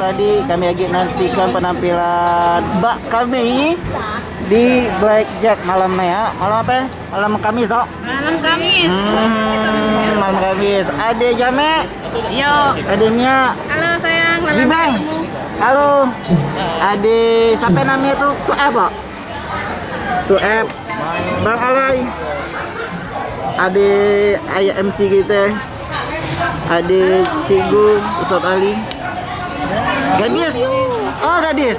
Halo Spradi, kami lagi nantikan penampilan Mbak kami di Blackjack malamnya ya. Malam apa? ya? Malam Kamis, oh. Malam Kamis. Hmm, malam Kamis. Ade Jame, Yo. adenya Halo sayang, malam ketemu. Halo. Ade siapa namanya tuh? Sueb, Pak. Sueb. Bang Alay. Ade ayah MC kita. Ade Cigu, Ustaz Ali. Gadis. Oh, gadis.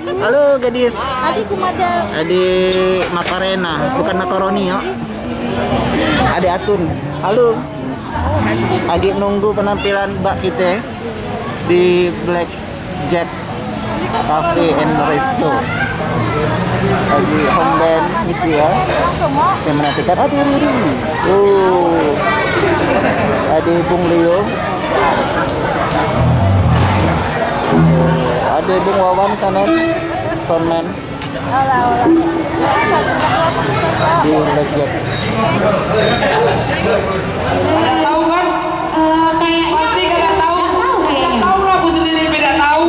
Halo, gadis. Adikku madam. Ade Makarena, bukan makaroni ya. Ade Atun. Halo. Lagi nunggu penampilan Mbak kita di Black Jack Cafe and Resto. Lagi home band isi ya. Yang menantikan Ade Riri. Oh. Ade Bung Leo. Ade Bung Wawan sana. Soundman di Black Jack. tahu kan? kayaknya Pasti kalian tahu. Nggak tahu kayaknya. Nggak tahu lah aku sendiri beda tahu.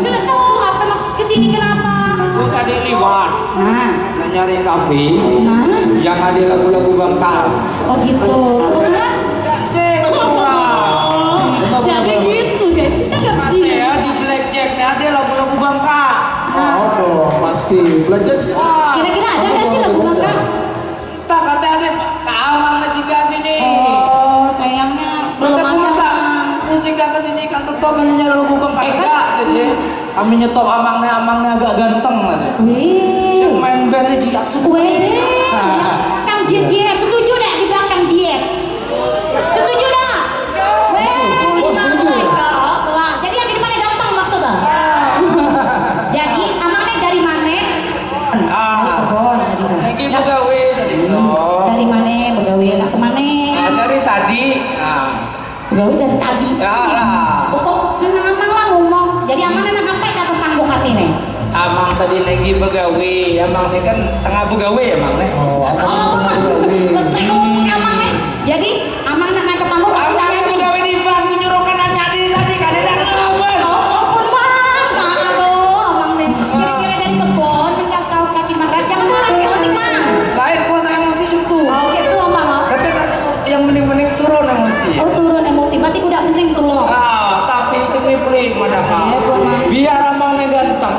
Nggak tahu apa maksud ke sini kenapa? Bukan adik liwat. Nah, Nah nyari kafe nah, yang ada lagu-lagu bangkal. oh gitu. Kebetulan pasti belajar kira-kira ada nggak sih lagu bangka? Tak kata ada kamang masih ke sini. Oh, sayangnya belum Mereka ada. masa musik ke sini kan stop hanya nyari lagu bangkal Eh, kan? enggak jadi kami nyetop amangnya amangnya agak ganteng tadi. Wih, Main bandnya jiak semua. wih. Kang Jiet, setuju dah di belakang Jiet. Setuju dah? Wih, Wah, jadi yang di depannya gampang maksudnya. Jadi amangnya dari mana? Ah, Kebon tadi. lagi begawe tadi itu. Dari mana? Begawe lah ke mana? Nah, dari tadi. Ah, Begawe dari tadi. ya lah. Pokok nang amang lah ngomong. Jadi amang nang apa kata sanggup hati nih? Amang tadi lagi begawe, amang ini kan tengah begawe amang nih. Oh, apa Oh, letak ngomong amang nih. Jadi amang nang ke panggung pasti Amang nyanyi. begawe di bantu nyuruhkan aja di tadi kan ada ngawal. Oh, ampun bang, bang, aduh, amang nih. Kira-kira dari kebon, mendas kaos kaki marah, jangan marah kayak nanti bang. Lain kok saya emosi gitu. Oh, gitu amang. Tapi yang mending-mending turun emosi. Oh, turun emosi, berarti udah mending tuh loh. Ah, tapi cumi pelik madam. Eh, buat Mang. Biar amang nih ganteng,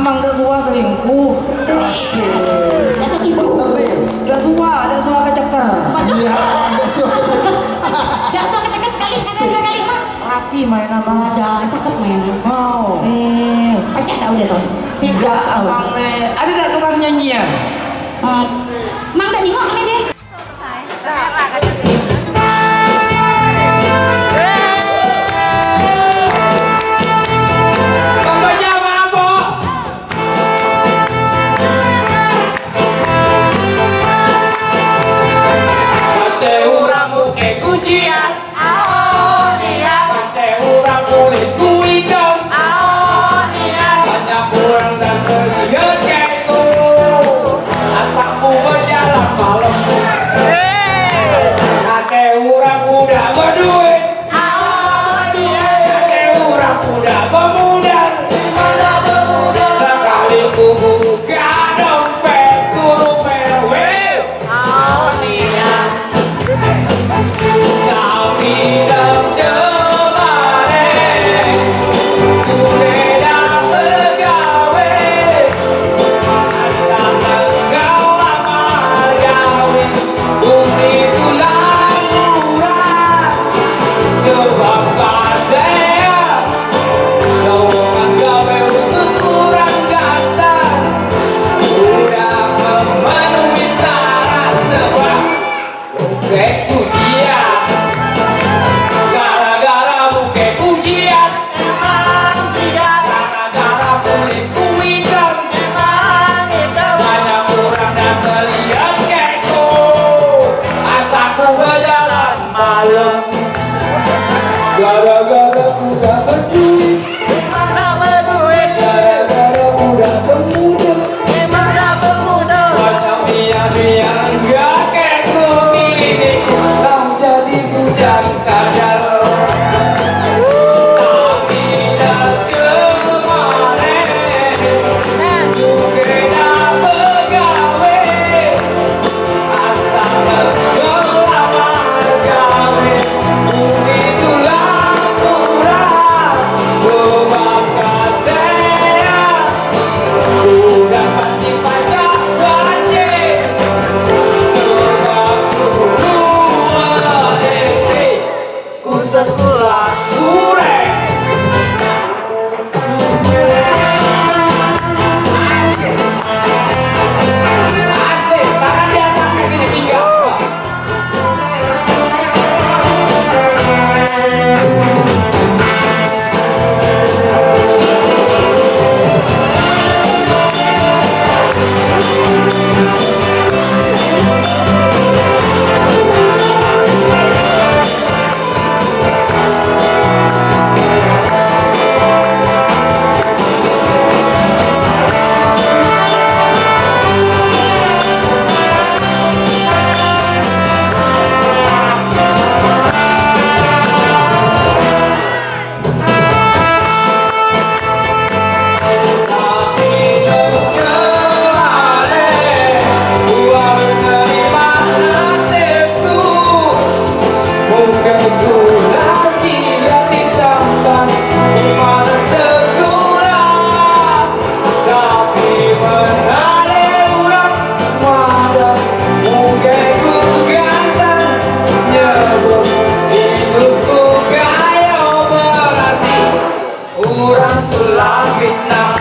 amang suka selingkuh. Dasar ibu. Suka kecepatan. Waduh, Iya, ada suara. dasar keceket sekali, sekali sekali mah. Rapi main amang. Ada, cakep men. Mau. Eh, pecah dah udah tuh. Tidak amang. Ada tak tukang nyanyian? Eh, Mang udah nengok nih deh. Murang tulangin na